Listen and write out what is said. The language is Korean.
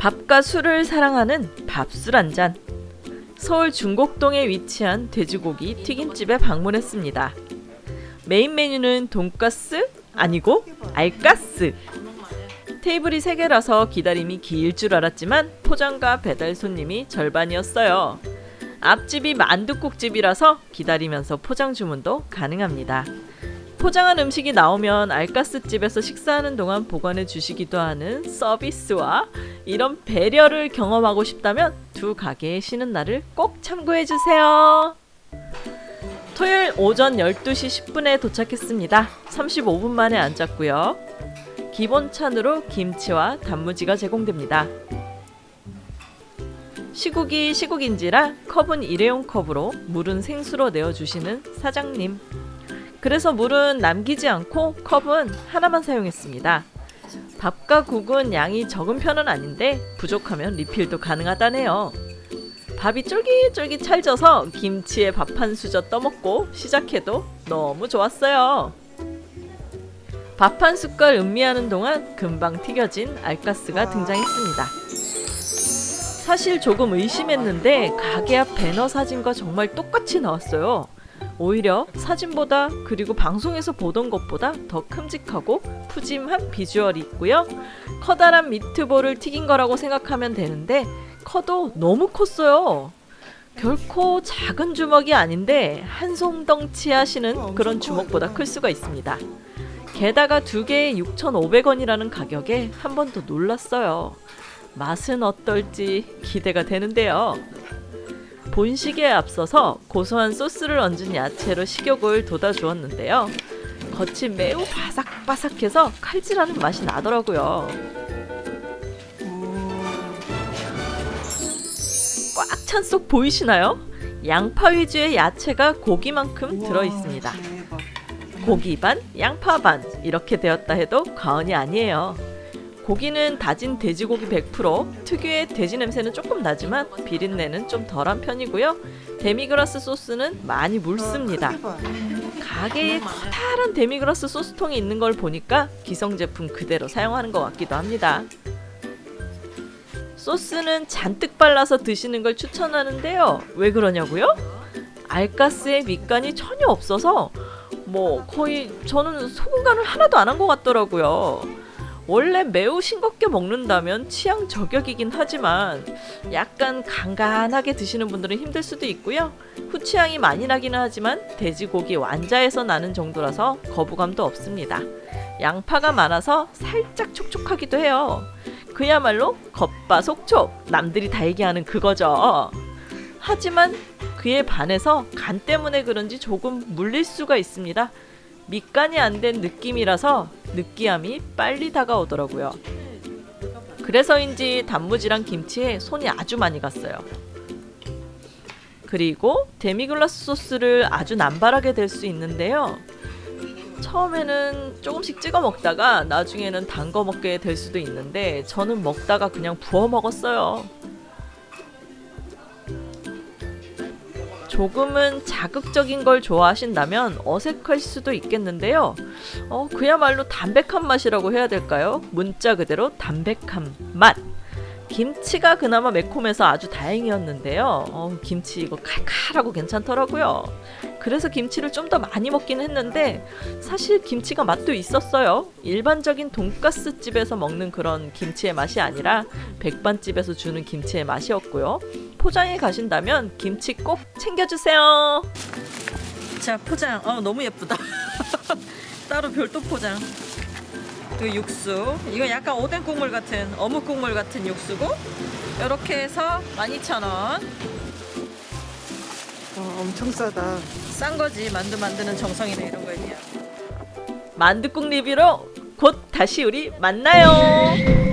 밥과 술을 사랑하는 밥술 한 잔. 서울 중곡동에 위치한 돼지고기 튀김집에 방문했습니다. 메인 메뉴는 돈가스 아니고 알가스. 테이블이 3개라서 기다림이 길 줄 알았지만 포장과 배달 손님이 절반이었어요. 앞집이 만둣국집이라서 기다리면서 포장 주문도 가능합니다. 포장한 음식이 나오면 알가스집에서 식사하는 동안 보관해 주시기도 하는 서비스와 이런 배려를 경험하고 싶다면 두 가게의 쉬는 날을 꼭 참고해 주세요. 토요일 오전 12시 10분에 도착했습니다. 35분 만에 앉았고요. 기본 찬으로 김치와 단무지가 제공됩니다. 시국이 시국인지라 컵은 일회용 컵으로 물은 생수로 내어주시는 사장님. 그래서 물은 남기지 않고 컵은 하나만 사용했습니다. 밥과 국은 양이 적은 편은 아닌데 부족하면 리필도 가능하다네요. 밥이 쫄깃쫄깃 찰져서 김치에 밥 한 수저 떠먹고 시작해도 너무 좋았어요. 밥 한 숟갈 음미하는 동안 금방 튀겨진 알가스가 등장했습니다. 사실 조금 의심했는데 가게 앞 배너 사진과 정말 똑같이 나왔어요. 오히려 사진보다 그리고 방송에서 보던 것보다 더 큼직하고 푸짐한 비주얼이 있고요. 커다란 미트볼을 튀긴 거라고 생각하면 되는데 커도 너무 컸어요. 결코 작은 주먹이 아닌데 한송덩치 하시는 그런 주먹보다 클 수가 있습니다. 게다가 두 개에 6,500원이라는 가격에 한 번 더 놀랐어요. 맛은 어떨지 기대가 되는데요. 본식에 앞서서 고소한 소스를 얹은 야채로 식욕을 돋아주었는데요. 겉이 매우 바삭바삭해서 칼질하는 맛이 나더라고요. 꽉 찬 속 보이시나요? 양파 위주의 야채가 고기만큼 들어 있습니다. 고기 반, 양파 반 이렇게 되었다 해도 과언이 아니에요. 고기는 다진 돼지고기 100% 특유의 돼지 냄새는 조금 나지만 비린내는 좀 덜한 편이고요. 데미그라스 소스는 많이 묽습니다. 가게에 커다란 데미그라스 소스통이 있는 걸 보니까 기성 제품 그대로 사용하는 것 같기도 합니다. 소스는 잔뜩 발라서 드시는 걸 추천하는데요. 왜 그러냐고요? 알가스에 밑간이 전혀 없어서 뭐 거의 저는 소금 간을 하나도 안 한 것 같더라고요. 원래 매우 싱겁게 먹는다면 취향 저격이긴 하지만 약간 간간하게 드시는 분들은 힘들 수도 있고요. 후취향이 많이 나기는 하지만 돼지고기 완자에서 나는 정도라서 거부감도 없습니다. 양파가 많아서 살짝 촉촉하기도 해요. 그야말로 겉바속촉 남들이 다 얘기하는 그거죠. 하지만 그에 반해서 간 때문에 그런지 조금 물릴 수가 있습니다. 밑간이 안 된 느낌이라서 느끼함이 빨리 다가오더라고요. 그래서인지 단무지랑 김치에 손이 아주 많이 갔어요. 그리고 데미글라스 소스를 아주 남발하게 될 수 있는데요. 처음에는 조금씩 찍어 먹다가 나중에는 담궈 먹게 될 수도 있는데 저는 먹다가 그냥 부어 먹었어요. 조금은 자극적인 걸 좋아하신다면 어색할 수도 있겠는데요. 어, 그야말로 담백한 맛이라고 해야 될까요? 문자 그대로 담백한 맛. 김치가 그나마 매콤해서 아주 다행이었는데요. 어, 김치 이거 칼칼하고 괜찮더라고요. 그래서 김치를 좀 더 많이 먹긴 했는데 사실 김치가 맛도 있었어요. 일반적인 돈가스 집에서 먹는 그런 김치의 맛이 아니라 백반집에서 주는 김치의 맛이었고요. 포장에 가신다면 김치 꼭 챙겨주세요. 자 포장. 어 너무 예쁘다. 따로 별도 포장. 그 육수 이거 약간 오뎅 국물 같은 어묵 국물 같은 육수고 이렇게 해서 12,000원 어, 엄청 싸다. 싼 거지. 만두 만드는 정성이네 이런 거에 비하면 만두국 리뷰로 곧 다시 우리 만나요